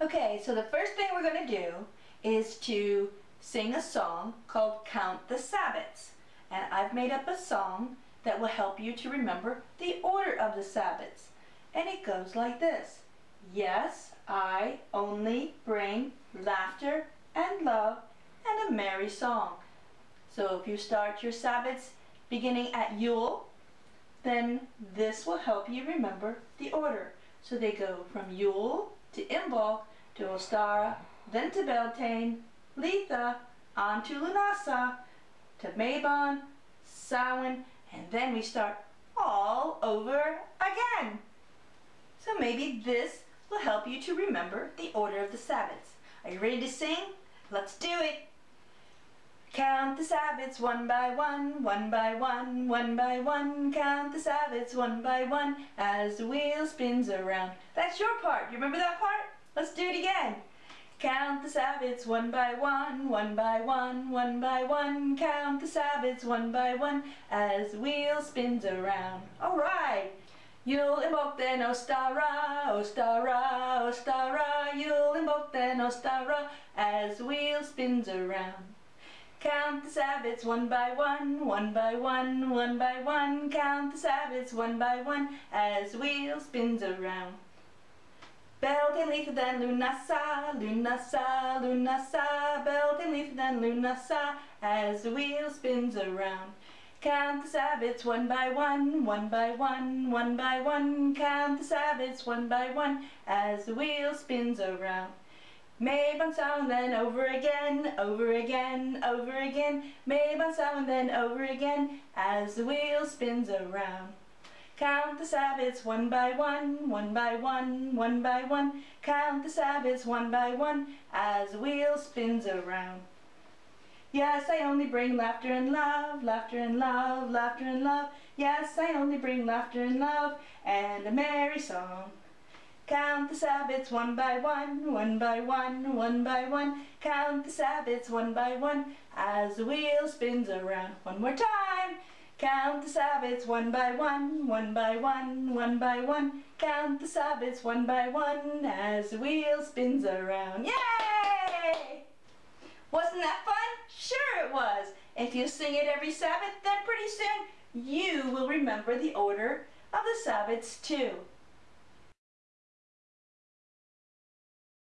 Okay, so the first thing we're going to do is to sing a song called Count the Sabbats. And I've made up a song that will help you to remember the order of the Sabbats. And it goes like this. Yes, I only bring laughter and love and a merry song. So if you start your Sabbats beginning at Yule, then this will help you remember the order. So they go from Yule to Imbolc to Ostara, then to Beltane, Litha, on to Lughnasadh, to Mabon, Samhain, and then we start all over again. So maybe this will help you to remember the order of the Sabbats. Are you ready to sing? Let's do it! Count the Sabbats one by one, one by one, one by one. Count the Sabbats one by one as the wheel spins around. That's your part. You remember that part? Let's do it again. Count the Sabbats one by one, one by one, one by one. Count the Sabbats one by one as the wheel spins around. All right. Yule Imbolc then Ostara, Ostara, Ostara. Yule Imbolc then Ostara as the wheel spins around. Count the Sabbats one by one, one by one, one by one. Count the Sabbats one by one as the wheel spins around. Beltane, Litha, then Lughnasadh, Lughnasadh, Lughnasadh. Beltane, Litha, then Lughnasadh as the wheel spins around. Count the Sabbats one by one, one by one, one by one. Count the Sabbats one by one as the wheel spins around. Mabon Samhain then over again, over again, over again. Mabon Samhain then over again as the wheel spins around. Count the Sabbats one by one, one by one, one by one. Count the Sabbats one by one as the wheel spins around. Yes, I only bring laughter and love, laughter and love, laughter and love. Yes, I only bring laughter and love and a merry song. Count the Sabbaths one by one, one by one, one by one. Count the Sabbaths one by one as the wheel spins around. One more time. Count the Sabbaths one by one, one by one, one by one. Count the Sabbaths one by one as the wheel spins around. Yay! Wasn't that fun? Sure it was. If you sing it every Sabbath, then pretty soon you will remember the order of the Sabbaths too.